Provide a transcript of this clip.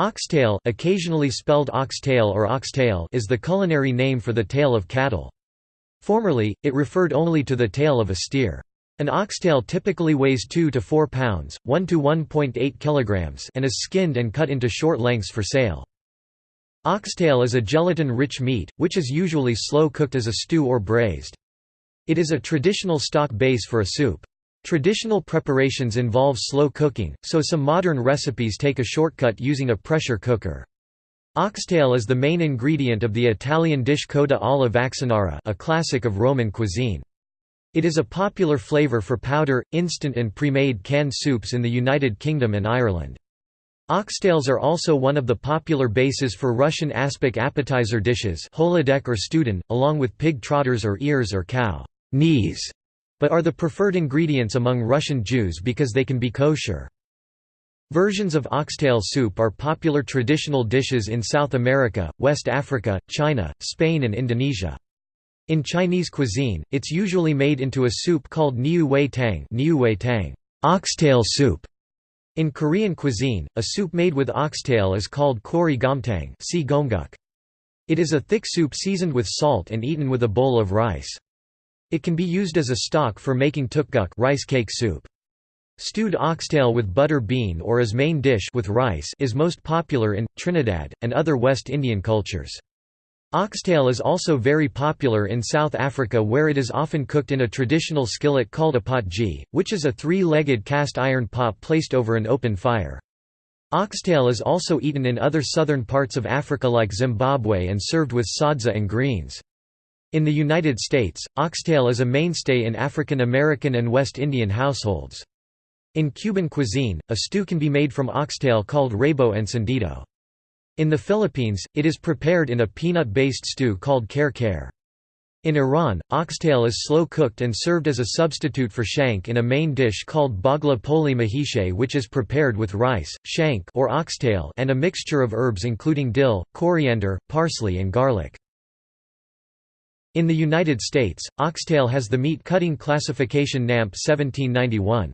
Oxtail, occasionally spelled oxtail or oxtail is the culinary name for the tail of cattle. Formerly, it referred only to the tail of a steer. An oxtail typically weighs 2 to 4 pounds, 1 to 1.8 kilograms, and is skinned and cut into short lengths for sale. Oxtail is a gelatin-rich meat, which is usually slow-cooked as a stew or braised. It is a traditional stock base for a soup. Traditional preparations involve slow cooking, so some modern recipes take a shortcut using a pressure cooker. Oxtail is the main ingredient of the Italian dish coda alla vaccinara a classic of Roman cuisine. It is a popular flavor for powder, instant and pre-made canned soups in the United Kingdom and Ireland. Oxtails are also one of the popular bases for Russian aspic appetizer dishes kholodets or studen, along with pig trotters or ears or cow knees, but are the preferred ingredients among Russian Jews because they can be kosher. Versions of oxtail soup are popular traditional dishes in South America, West Africa, China, Spain and Indonesia. In Chinese cuisine, it's usually made into a soup called niu wei tang, niu wei tang oxtail soup", in Korean cuisine, a soup made with oxtail is called kori gomtang. It is a thick soup seasoned with salt and eaten with a bowl of rice. It can be used as a stock for making tteokguk rice cake soup. Stewed oxtail with butter bean or as main dish with rice is most popular in, Trinidad, and other West Indian cultures. Oxtail is also very popular in South Africa where it is often cooked in a traditional skillet called a potjie, which is a three-legged cast iron pot placed over an open fire. Oxtail is also eaten in other southern parts of Africa like Zimbabwe and served with sadza and greens. In the United States, oxtail is a mainstay in African American and West Indian households. In Cuban cuisine, a stew can be made from oxtail called rabo encendido. In the Philippines, it is prepared in a peanut-based stew called kare kare. In Iran, oxtail is slow-cooked and served as a substitute for shank in a main dish called baghali polo mahicheh which is prepared with rice, shank or oxtail and a mixture of herbs including dill, coriander, parsley and garlic. In the United States, oxtail has the meat cutting classification NAMP 1791.